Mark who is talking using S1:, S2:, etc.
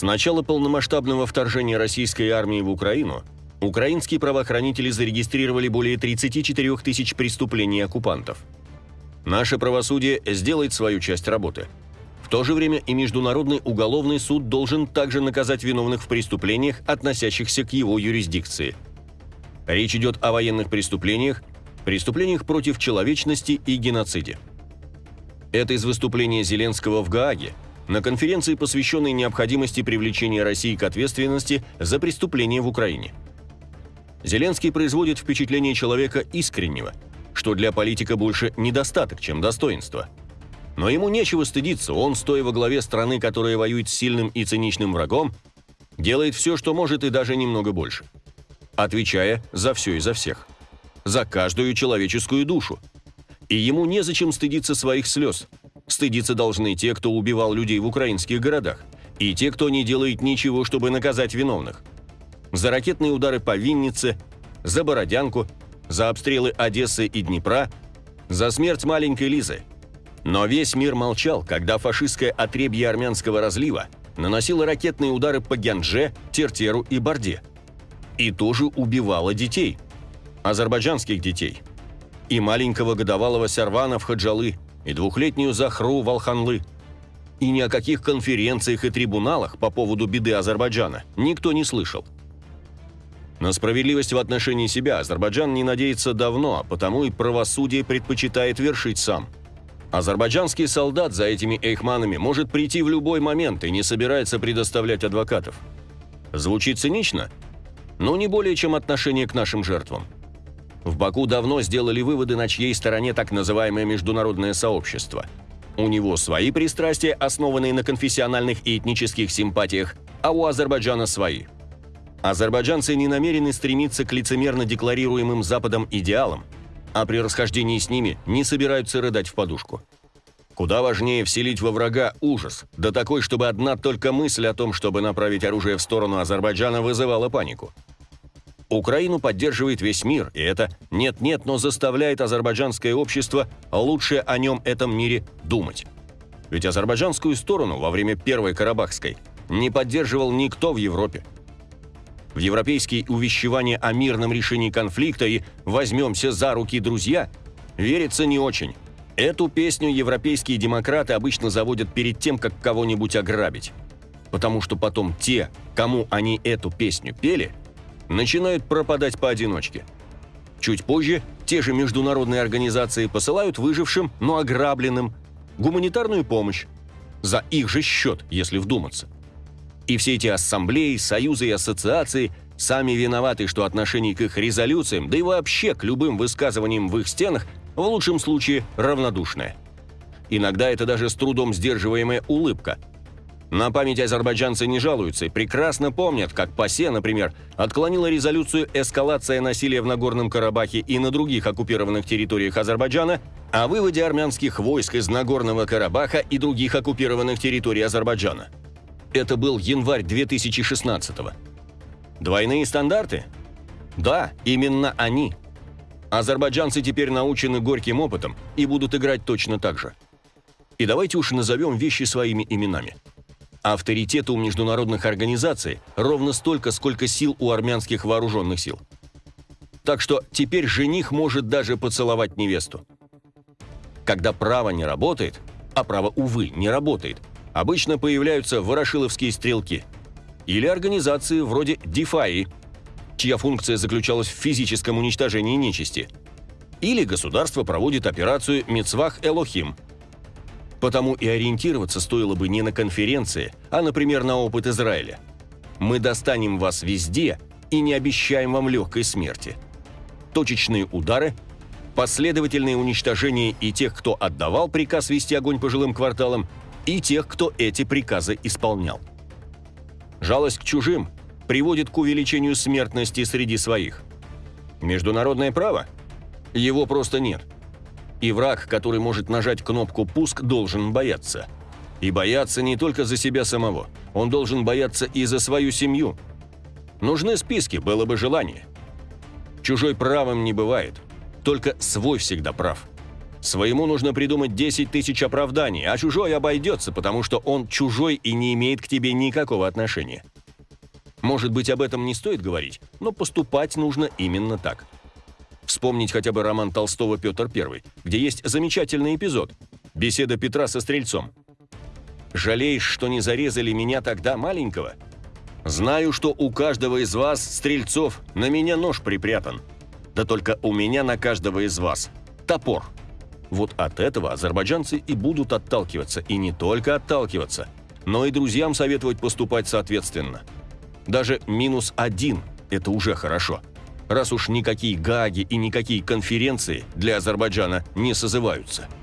S1: С начала полномасштабного вторжения российской армии в Украину украинские правоохранители зарегистрировали более 34 тысяч преступлений оккупантов. Наше правосудие сделает свою часть работы. В то же время и Международный уголовный суд должен также наказать виновных в преступлениях, относящихся к его юрисдикции. Речь идет о военных преступлениях, преступлениях против человечности и геноциде. Это из выступления Зеленского в Гааге на конференции, посвященной необходимости привлечения России к ответственности за преступления в Украине. Зеленский производит впечатление человека искреннего, что для политика больше недостаток, чем достоинство. Но ему нечего стыдиться, он, стоя во главе страны, которая воюет с сильным и циничным врагом, делает все, что может и даже немного больше. Отвечая за все и за всех. За каждую человеческую душу. И ему незачем стыдиться своих слез – Стыдиться должны те, кто убивал людей в украинских городах, и те, кто не делает ничего, чтобы наказать виновных. За ракетные удары по Виннице, за Бородянку, за обстрелы Одессы и Днепра, за смерть маленькой Лизы. Но весь мир молчал, когда фашистское отребье армянского разлива наносило ракетные удары по Гянже, Тертеру и Борде. И тоже убивало детей. Азербайджанских детей. И маленького годовалого Сарвана в Хаджалы – и двухлетнюю Захру Валханлы. И ни о каких конференциях и трибуналах по поводу беды Азербайджана никто не слышал. На справедливость в отношении себя Азербайджан не надеется давно, а потому и правосудие предпочитает вершить сам. Азербайджанский солдат за этими эйхманами может прийти в любой момент и не собирается предоставлять адвокатов. Звучит цинично? Но не более чем отношение к нашим жертвам – в Баку давно сделали выводы, на чьей стороне так называемое международное сообщество. У него свои пристрастия, основанные на конфессиональных и этнических симпатиях, а у Азербайджана свои. Азербайджанцы не намерены стремиться к лицемерно декларируемым Западом идеалам, а при расхождении с ними не собираются рыдать в подушку. Куда важнее вселить во врага ужас, да такой, чтобы одна только мысль о том, чтобы направить оружие в сторону Азербайджана, вызывала панику – Украину поддерживает весь мир, и это нет-нет, но заставляет азербайджанское общество лучше о нем этом мире думать. Ведь азербайджанскую сторону во время Первой Карабахской не поддерживал никто в Европе. В европейские увещевания о мирном решении конфликта и «возьмемся за руки, друзья» верится не очень. Эту песню европейские демократы обычно заводят перед тем, как кого-нибудь ограбить. Потому что потом те, кому они эту песню пели – начинают пропадать поодиночке. Чуть позже те же международные организации посылают выжившим, но ограбленным, гуманитарную помощь. За их же счет, если вдуматься. И все эти ассамблеи, союзы и ассоциации сами виноваты, что отношение к их резолюциям, да и вообще к любым высказываниям в их стенах в лучшем случае равнодушное. Иногда это даже с трудом сдерживаемая улыбка – на память азербайджанцы не жалуются и прекрасно помнят, как ПАСЕ, например, отклонила резолюцию «Эскалация насилия в Нагорном Карабахе и на других оккупированных территориях Азербайджана» о выводе армянских войск из Нагорного Карабаха и других оккупированных территорий Азербайджана. Это был январь 2016 -го. Двойные стандарты? Да, именно они. Азербайджанцы теперь научены горьким опытом и будут играть точно так же. И давайте уж назовем вещи своими именами – Авторитета у международных организаций ровно столько, сколько сил у армянских вооруженных сил. Так что теперь жених может даже поцеловать невесту. Когда право не работает, а право, увы, не работает, обычно появляются ворошиловские стрелки. Или организации вроде DeFi, чья функция заключалась в физическом уничтожении нечисти. Или государство проводит операцию «Мецвах Элохим», Потому и ориентироваться стоило бы не на конференции, а, например, на опыт Израиля. Мы достанем вас везде и не обещаем вам легкой смерти. Точечные удары, последовательные уничтожения и тех, кто отдавал приказ вести огонь по жилым кварталам, и тех, кто эти приказы исполнял. Жалость к чужим приводит к увеличению смертности среди своих. Международное право? Его просто нет – и враг, который может нажать кнопку «Пуск», должен бояться. И бояться не только за себя самого. Он должен бояться и за свою семью. Нужны списки, было бы желание. Чужой правым не бывает. Только свой всегда прав. Своему нужно придумать 10 тысяч оправданий, а чужой обойдется, потому что он чужой и не имеет к тебе никакого отношения. Может быть, об этом не стоит говорить, но поступать нужно именно так. Вспомнить хотя бы роман Толстого «Петр I», где есть замечательный эпизод – беседа Петра со Стрельцом. «Жалеешь, что не зарезали меня тогда маленького? Знаю, что у каждого из вас, Стрельцов, на меня нож припрятан. Да только у меня на каждого из вас топор». Вот от этого азербайджанцы и будут отталкиваться, и не только отталкиваться, но и друзьям советовать поступать соответственно. Даже минус один – это уже хорошо, раз уж никакие гаги и никакие конференции для Азербайджана не созываются –